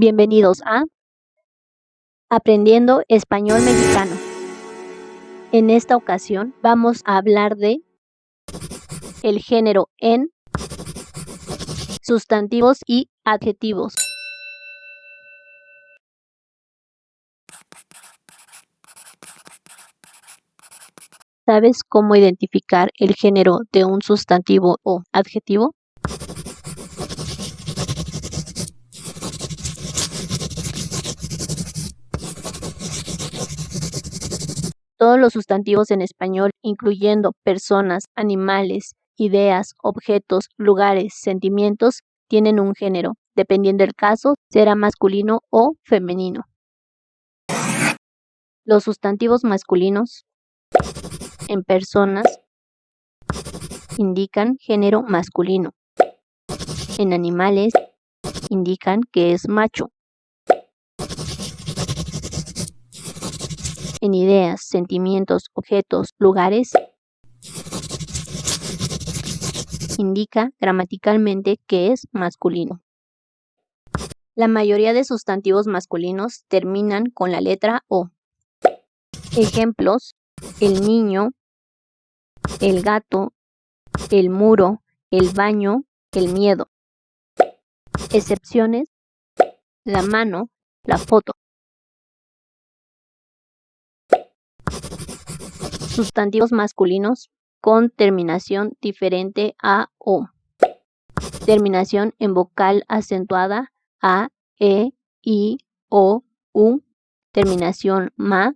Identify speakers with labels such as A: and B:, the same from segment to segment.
A: Bienvenidos a Aprendiendo Español Mexicano. En esta ocasión vamos a hablar de el género en sustantivos y adjetivos. ¿Sabes cómo identificar el género de un sustantivo o adjetivo? Todos los sustantivos en español, incluyendo personas, animales, ideas, objetos, lugares, sentimientos, tienen un género. Dependiendo del caso, será masculino o femenino. Los sustantivos masculinos en personas indican género masculino. En animales indican que es macho. En ideas, sentimientos, objetos, lugares indica gramaticalmente que es masculino. La mayoría de sustantivos masculinos terminan con la letra O. Ejemplos, el niño, el gato, el muro, el baño, el miedo. Excepciones, la mano, la foto. Sustantivos masculinos con terminación diferente a O. Terminación en vocal acentuada A, E, I, O, U. Terminación MA.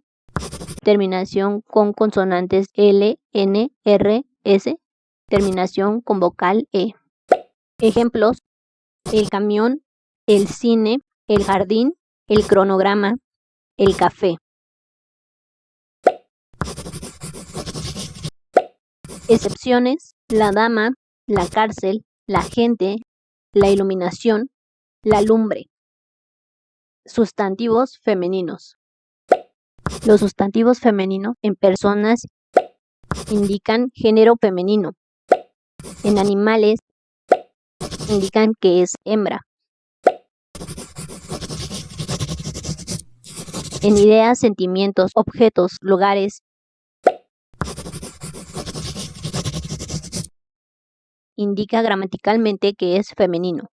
A: Terminación con consonantes L, N, R, S. Terminación con vocal E. Ejemplos. El camión, el cine, el jardín, el cronograma, el café. Excepciones, la dama, la cárcel, la gente, la iluminación, la lumbre. Sustantivos femeninos. Los sustantivos femeninos en personas indican género femenino. En animales indican que es hembra. En ideas, sentimientos, objetos, lugares, indica gramaticalmente que es femenino.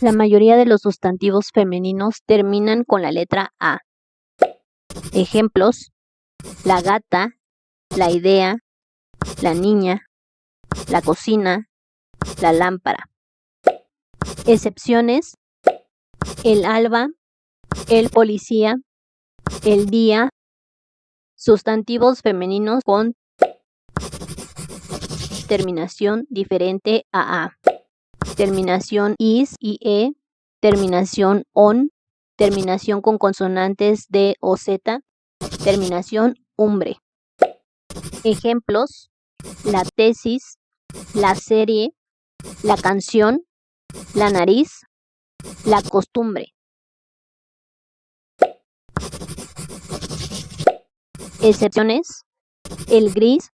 A: La mayoría de los sustantivos femeninos terminan con la letra A. Ejemplos, la gata, la idea, la niña, la cocina, la lámpara. Excepciones, el alba, el policía, el día, sustantivos femeninos con terminación diferente a A. Terminación is y e, terminación on, terminación con consonantes D o Z, terminación umbre. Ejemplos, la tesis, la serie, la canción, la nariz, la costumbre. Excepciones, el gris,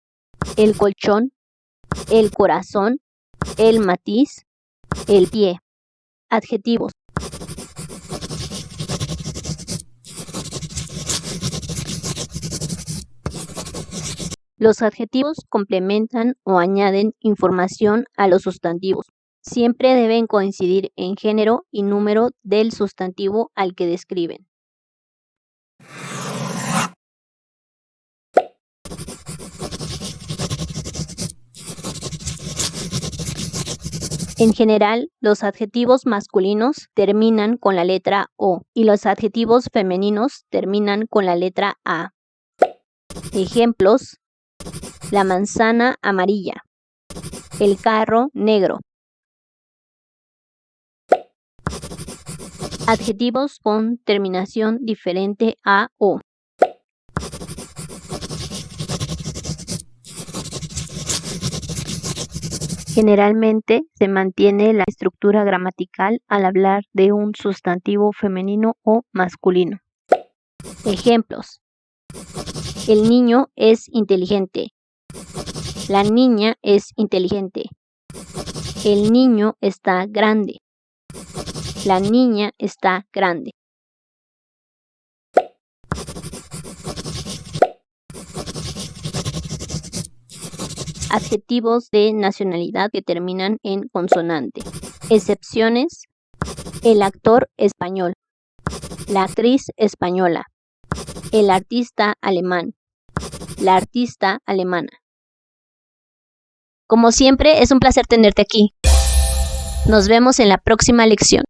A: el colchón, el corazón, el matiz, el pie. Adjetivos. Los adjetivos complementan o añaden información a los sustantivos. Siempre deben coincidir en género y número del sustantivo al que describen. En general, los adjetivos masculinos terminan con la letra O y los adjetivos femeninos terminan con la letra A. Ejemplos, la manzana amarilla, el carro negro. Adjetivos con terminación diferente a O. Generalmente se mantiene la estructura gramatical al hablar de un sustantivo femenino o masculino. Ejemplos. El niño es inteligente. La niña es inteligente. El niño está grande. La niña está grande. Adjetivos de nacionalidad que terminan en consonante. Excepciones. El actor español. La actriz española. El artista alemán. La artista alemana. Como siempre, es un placer tenerte aquí. Nos vemos en la próxima lección.